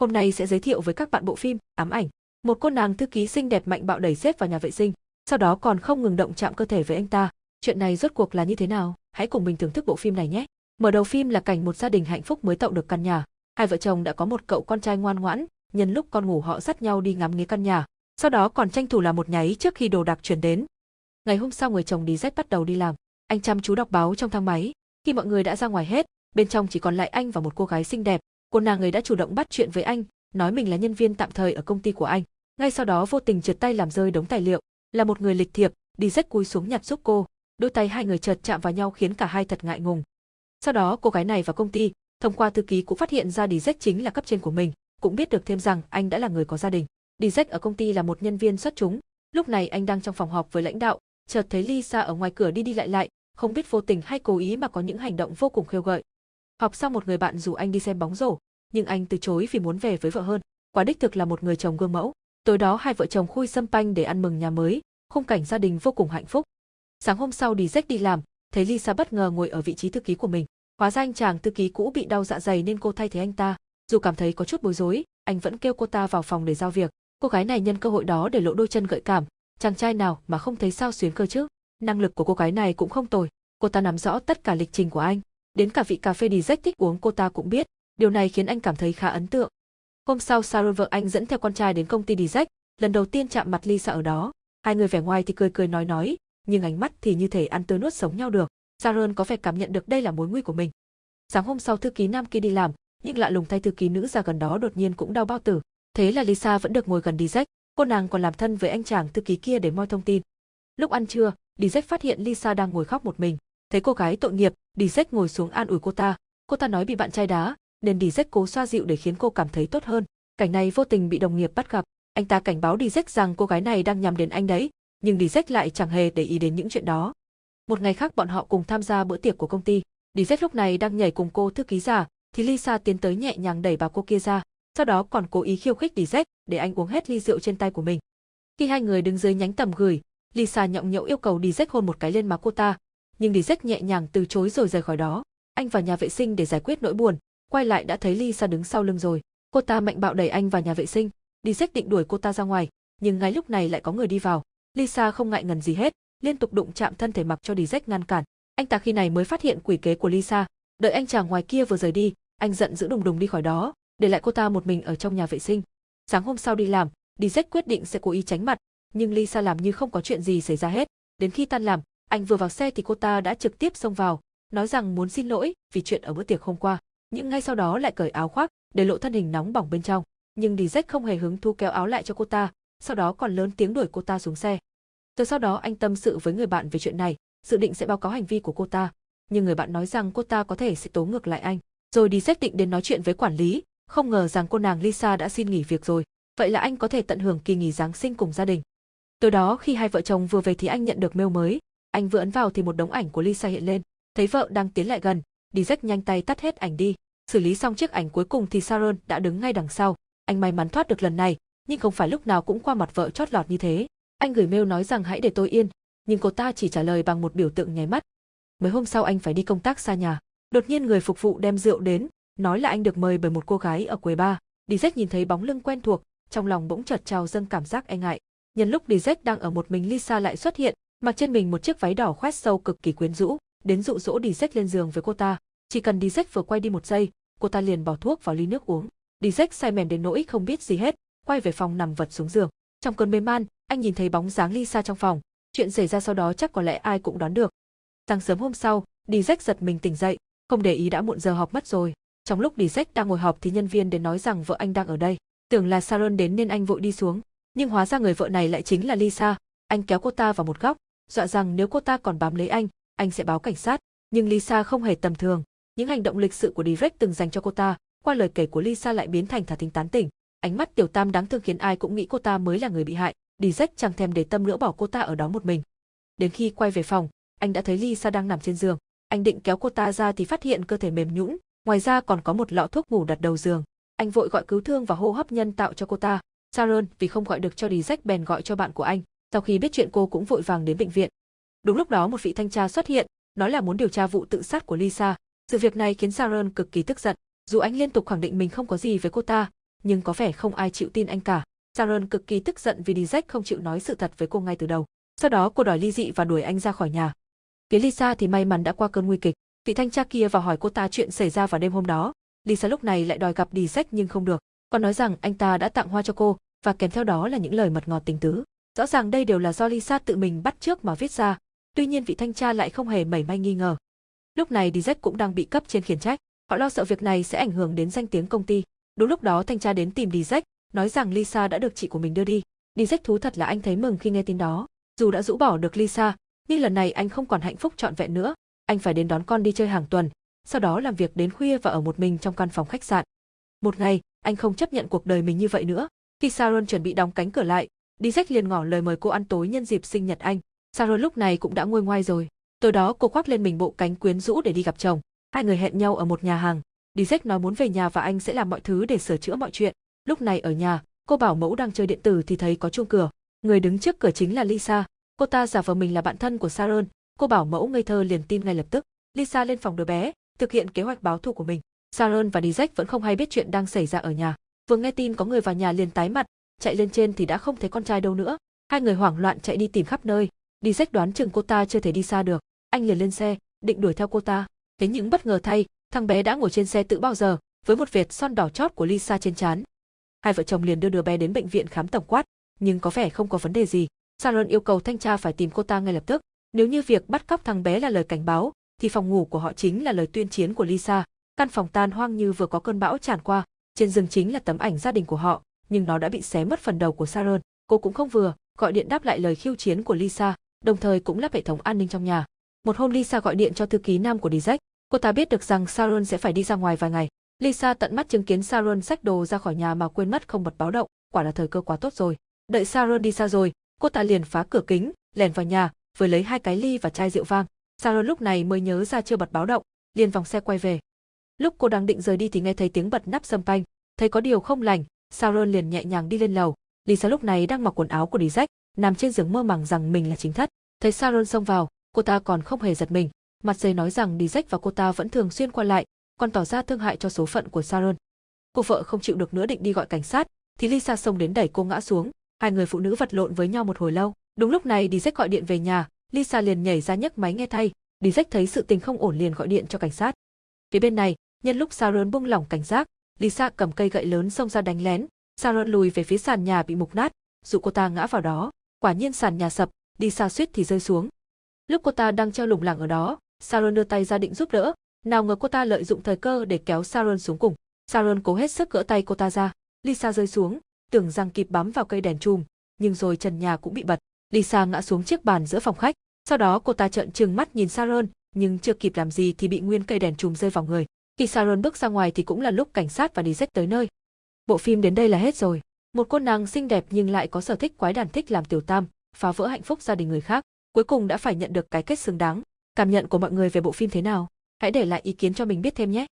Hôm nay sẽ giới thiệu với các bạn bộ phim Ám ảnh. Một cô nàng thư ký xinh đẹp mạnh bạo đẩy xếp vào nhà vệ sinh, sau đó còn không ngừng động chạm cơ thể với anh ta. Chuyện này rốt cuộc là như thế nào? Hãy cùng mình thưởng thức bộ phim này nhé. Mở đầu phim là cảnh một gia đình hạnh phúc mới tậu được căn nhà. Hai vợ chồng đã có một cậu con trai ngoan ngoãn, nhân lúc con ngủ họ dắt nhau đi ngắm nghía căn nhà, sau đó còn tranh thủ làm một nháy trước khi đồ đạc chuyển đến. Ngày hôm sau người chồng đi dép bắt đầu đi làm, anh chăm chú đọc báo trong thang máy. Khi mọi người đã ra ngoài hết, bên trong chỉ còn lại anh và một cô gái xinh đẹp. Cô nàng ấy đã chủ động bắt chuyện với anh, nói mình là nhân viên tạm thời ở công ty của anh. Ngay sau đó vô tình trượt tay làm rơi đống tài liệu, là một người lịch thiệp, đi rách cúi xuống nhặt giúp cô. Đôi tay hai người chợt chạm vào nhau khiến cả hai thật ngại ngùng. Sau đó cô gái này vào công ty, thông qua thư ký cũng phát hiện ra Dizek chính là cấp trên của mình, cũng biết được thêm rằng anh đã là người có gia đình. Dizek ở công ty là một nhân viên xuất chúng, lúc này anh đang trong phòng họp với lãnh đạo, chợt thấy Lisa ở ngoài cửa đi đi lại lại, không biết vô tình hay cố ý mà có những hành động vô cùng khiêu gợi. Học xong một người bạn rủ anh đi xem bóng rổ, nhưng anh từ chối vì muốn về với vợ hơn. Quả đích thực là một người chồng gương mẫu. Tối đó hai vợ chồng khui sâm panh để ăn mừng nhà mới, khung cảnh gia đình vô cùng hạnh phúc. Sáng hôm sau đi rách đi làm, thấy Lisa bất ngờ ngồi ở vị trí thư ký của mình. Hóa ra anh chàng thư ký cũ bị đau dạ dày nên cô thay thế anh ta. Dù cảm thấy có chút bối rối, anh vẫn kêu cô ta vào phòng để giao việc. Cô gái này nhân cơ hội đó để lộ đôi chân gợi cảm, chàng trai nào mà không thấy sao xuyến cơ chứ. Năng lực của cô gái này cũng không tồi, cô ta nắm rõ tất cả lịch trình của anh. Đến cả vị cà phê đi Jack thích uống cô ta cũng biết, điều này khiến anh cảm thấy khá ấn tượng. Hôm sau Sarah vợ anh dẫn theo con trai đến công ty đi Jack, lần đầu tiên chạm mặt Lisa ở đó. Hai người vẻ ngoài thì cười cười nói nói, nhưng ánh mắt thì như thể ăn tươi nuốt sống nhau được. Sharon có vẻ cảm nhận được đây là mối nguy của mình. Sáng hôm sau thư ký nam kia đi làm, nhưng lạ lùng thay thư ký nữ ra gần đó đột nhiên cũng đau bao tử. Thế là Lisa vẫn được ngồi gần Dizek, cô nàng còn làm thân với anh chàng thư ký kia để moi thông tin. Lúc ăn trưa, Dizek phát hiện Lisa đang ngồi khóc một mình. Thấy cô gái tội nghiệp, Dizek ngồi xuống an ủi cô ta. Cô ta nói bị bạn trai đá, nên Dizek cố xoa dịu để khiến cô cảm thấy tốt hơn. Cảnh này vô tình bị đồng nghiệp bắt gặp. Anh ta cảnh báo Dizek rằng cô gái này đang nhằm đến anh đấy, nhưng Dizek lại chẳng hề để ý đến những chuyện đó. Một ngày khác bọn họ cùng tham gia bữa tiệc của công ty. Dizek lúc này đang nhảy cùng cô thư ký giả, thì Lisa tiến tới nhẹ nhàng đẩy bà cô kia ra, sau đó còn cố ý khiêu khích Dizek để anh uống hết ly rượu trên tay của mình. Khi hai người đứng dưới nhánh tầm gửi, Lisa nhọng nhậu yêu cầu Dizek hôn một cái lên má cô ta, nhưng Dizek nhẹ nhàng từ chối rồi rời khỏi đó. Anh vào nhà vệ sinh để giải quyết nỗi buồn, quay lại đã thấy Lisa đứng sau lưng rồi. Cô ta mạnh bạo đẩy anh vào nhà vệ sinh, Dizek định đuổi cô ta ra ngoài, nhưng ngay lúc này lại có người đi vào. Lisa không ngại ngần gì hết, liên tục đụng chạm thân thể mặc cho Dizek ngăn cản. Anh ta khi này mới phát hiện quỷ kế của Lisa, đợi anh chàng ngoài kia vừa rời đi, anh giận dữ đùng đùng đi khỏi đó, để lại cô ta một mình ở trong nhà vệ sinh. Sáng hôm sau đi làm, đi Dizek quyết định sẽ cố ý tránh mặt, nhưng Lisa làm như không có chuyện gì xảy ra hết. Đến khi tan làm, anh vừa vào xe thì cô ta đã trực tiếp xông vào, nói rằng muốn xin lỗi vì chuyện ở bữa tiệc hôm qua, nhưng ngay sau đó lại cởi áo khoác, để lộ thân hình nóng bỏng bên trong. Nhưng Dizek không hề hứng thú kéo áo lại cho cô ta, sau đó còn lớn tiếng đuổi cô ta xuống xe. Từ sau đó anh tâm sự với người bạn về chuyện này, dự định sẽ báo cáo hành vi của cô ta, nhưng người bạn nói rằng cô ta có thể sẽ tố ngược lại anh. Rồi đi định đến nói chuyện với quản lý, không ngờ rằng cô nàng Lisa đã xin nghỉ việc rồi, vậy là anh có thể tận hưởng kỳ nghỉ Giáng sinh cùng gia đình. Từ đó khi hai vợ chồng vừa về thì anh nhận được mail mới, anh vừa ấn vào thì một đống ảnh của Lisa hiện lên, thấy vợ đang tiến lại gần, đi rách nhanh tay tắt hết ảnh đi, xử lý xong chiếc ảnh cuối cùng thì Sharon đã đứng ngay đằng sau, anh may mắn thoát được lần này, nhưng không phải lúc nào cũng qua mặt vợ chót lọt như thế. Anh gửi mail nói rằng hãy để tôi yên, nhưng cô ta chỉ trả lời bằng một biểu tượng nháy mắt. Mấy hôm sau anh phải đi công tác xa nhà, đột nhiên người phục vụ đem rượu đến, nói là anh được mời bởi một cô gái ở quầy bar. Dizek nhìn thấy bóng lưng quen thuộc, trong lòng bỗng chợt trào dâng cảm giác e ngại. Nhân lúc Dizek đang ở một mình Lisa lại xuất hiện, mặc trên mình một chiếc váy đỏ khoét sâu cực kỳ quyến rũ, đến dụ dỗ Dizek lên giường với cô ta. Chỉ cần Dizek vừa quay đi một giây, cô ta liền bỏ thuốc vào ly nước uống. Dizek say mềm đến nỗi không biết gì hết, quay về phòng nằm vật xuống giường. Trong cơn mê man, anh nhìn thấy bóng dáng Lisa trong phòng. Chuyện xảy ra sau đó chắc có lẽ ai cũng đoán được. Sáng sớm hôm sau, Dizek giật mình tỉnh dậy, không để ý đã muộn giờ họp mất rồi. Trong lúc Dizek đang ngồi họp thì nhân viên đến nói rằng vợ anh đang ở đây. Tưởng là Sharon đến nên anh vội đi xuống, nhưng hóa ra người vợ này lại chính là Lisa. Anh kéo cô ta vào một góc, dọa rằng nếu cô ta còn bám lấy anh, anh sẽ báo cảnh sát. Nhưng Lisa không hề tầm thường. Những hành động lịch sự của Direct từng dành cho cô ta, qua lời kể của Lisa lại biến thành thả thính tán tỉnh. Ánh mắt tiểu tam đáng thương khiến ai cũng nghĩ cô ta mới là người bị hại. Direct chẳng thèm để tâm nữa bỏ cô ta ở đó một mình. Đến khi quay về phòng, anh đã thấy Lisa đang nằm trên giường. Anh định kéo cô ta ra thì phát hiện cơ thể mềm nhũn, ngoài ra còn có một lọ thuốc ngủ đặt đầu giường. Anh vội gọi cứu thương và hô hấp nhân tạo cho cô ta. Sharon vì không gọi được cho Direct bèn gọi cho bạn của anh. Sau khi biết chuyện cô cũng vội vàng đến bệnh viện. Đúng lúc đó một vị thanh tra xuất hiện, nói là muốn điều tra vụ tự sát của Lisa. Sự việc này khiến Sharon cực kỳ tức giận. Dù anh liên tục khẳng định mình không có gì với cô ta, nhưng có vẻ không ai chịu tin anh cả. Sharon cực kỳ tức giận vì Dizek không chịu nói sự thật với cô ngay từ đầu. Sau đó cô đòi ly dị và đuổi anh ra khỏi nhà. Phía Lisa thì may mắn đã qua cơn nguy kịch. Vị thanh tra kia vào hỏi cô ta chuyện xảy ra vào đêm hôm đó. Lisa lúc này lại đòi gặp Dizek nhưng không được. Còn nói rằng anh ta đã tặng hoa cho cô và kèm theo đó là những lời mật ngọt tình tứ. Rõ ràng đây đều là do Lisa tự mình bắt trước mà viết ra. Tuy nhiên vị thanh tra lại không hề mảy may nghi ngờ. Lúc này Dizek cũng đang bị cấp trên khiển trách. Họ lo sợ việc này sẽ ảnh hưởng đến danh tiếng công ty. Đúng lúc đó thanh tra đến tìm Dizek, nói rằng Lisa đã được chị của mình đưa đi. Dizek thú thật là anh thấy mừng khi nghe tin đó. Dù đã rũ bỏ được Lisa, nhưng lần này anh không còn hạnh phúc trọn vẹn nữa. Anh phải đến đón con đi chơi hàng tuần, sau đó làm việc đến khuya và ở một mình trong căn phòng khách sạn. Một ngày, anh không chấp nhận cuộc đời mình như vậy nữa. Khi Sharon chuẩn bị đóng cánh cửa lại, Dizek liền ngỏ lời mời cô ăn tối nhân dịp sinh nhật anh. Sharon lúc này cũng đã nguôi ngoai rồi. Tối đó cô khoác lên mình bộ cánh quyến rũ để đi gặp chồng. Hai người hẹn nhau ở một nhà hàng. Dizek nói muốn về nhà và anh sẽ làm mọi thứ để sửa chữa mọi chuyện. Lúc này ở nhà, cô bảo mẫu đang chơi điện tử thì thấy có chuông cửa. Người đứng trước cửa chính là Lisa. Cô ta giả vờ mình là bạn thân của Sharon. Cô bảo mẫu ngây thơ liền tin ngay lập tức. Lisa lên phòng đứa bé, thực hiện kế hoạch báo thù của mình. Sharon và Dizek vẫn không hay biết chuyện đang xảy ra ở nhà. Vừa nghe tin có người vào nhà liền tái mặt, chạy lên trên thì đã không thấy con trai đâu nữa. Hai người hoảng loạn chạy đi tìm khắp nơi. đi Dizek đoán chừng cô ta chưa thể đi xa được. Anh liền lên xe, định đuổi theo cô ta. Thế những bất ngờ thay, thằng bé đã ngồi trên xe tự bao giờ, với một vệt son đỏ chót của Lisa trên trán. Hai vợ chồng liền đưa đứa bé đến bệnh viện khám tổng quát, nhưng có vẻ không có vấn đề gì. Sharon yêu cầu thanh tra phải tìm cô ta ngay lập tức. Nếu như việc bắt cóc thằng bé là lời cảnh báo, thì phòng ngủ của họ chính là lời tuyên chiến của Lisa. Căn phòng tan hoang như vừa có cơn bão tràn qua, trên giường chính là tấm ảnh gia đình của họ, nhưng nó đã bị xé mất phần đầu của Sharon. Cô cũng không vừa, gọi điện đáp lại lời khiêu chiến của Lisa, đồng thời cũng lắp hệ thống an ninh trong nhà. Một hôm Lisa gọi điện cho thư ký nam của Dizek, cô ta biết được rằng Sharon sẽ phải đi ra ngoài vài ngày. Lisa tận mắt chứng kiến Sharon xách đồ ra khỏi nhà mà quên mất không bật báo động, quả là thời cơ quá tốt rồi. Đợi Sharon đi xa rồi, cô ta liền phá cửa kính, lèn vào nhà, vừa lấy hai cái ly và chai rượu vang. Sharon lúc này mới nhớ ra chưa bật báo động, liền vòng xe quay về. Lúc cô đang định rời đi thì nghe thấy tiếng bật nắp sâm panh, thấy có điều không lành, Sauron liền nhẹ nhàng đi lên lầu. Lisa lúc này đang mặc quần áo của Dizek, nằm trên giường mơ màng rằng mình là chính thất. Thấy Sauron xông vào, cô ta còn không hề giật mình, mặt dày nói rằng Dizek và cô ta vẫn thường xuyên qua lại, còn tỏ ra thương hại cho số phận của Sauron. Cô vợ không chịu được nữa định đi gọi cảnh sát, thì Lisa xông đến đẩy cô ngã xuống, hai người phụ nữ vật lộn với nhau một hồi lâu. Đúng lúc này Dizek gọi điện về nhà, Lisa liền nhảy ra nhấc máy nghe thay, Dizek thấy sự tình không ổn liền gọi điện cho cảnh sát. Phía bên này, nhân lúc Sauron buông lỏng cảnh giác, Lisa cầm cây gậy lớn xông ra đánh lén, Sharon lùi về phía sàn nhà bị mục nát, dụ cô ta ngã vào đó. Quả nhiên sàn nhà sập, Lisa suýt thì rơi xuống. Lúc cô ta đang treo lủng lẳng ở đó, Sharon đưa tay ra định giúp đỡ, nào ngờ cô ta lợi dụng thời cơ để kéo Sharon xuống cùng. Sharon cố hết sức gỡ tay cô ta ra. Lisa rơi xuống, tưởng rằng kịp bám vào cây đèn chùm, nhưng rồi trần nhà cũng bị bật. Lisa ngã xuống chiếc bàn giữa phòng khách. Sau đó cô ta trợn trừng mắt nhìn Sharon, nhưng chưa kịp làm gì thì bị nguyên cây đèn chùm rơi vào người. Khi Sharon bước ra ngoài thì cũng là lúc cảnh sát và Dizek tới nơi. Bộ phim đến đây là hết rồi. Một cô nàng xinh đẹp nhưng lại có sở thích quái đàn thích làm tiểu tam, phá vỡ hạnh phúc gia đình người khác, cuối cùng đã phải nhận được cái kết xứng đáng. Cảm nhận của mọi người về bộ phim thế nào? Hãy để lại ý kiến cho mình biết thêm nhé.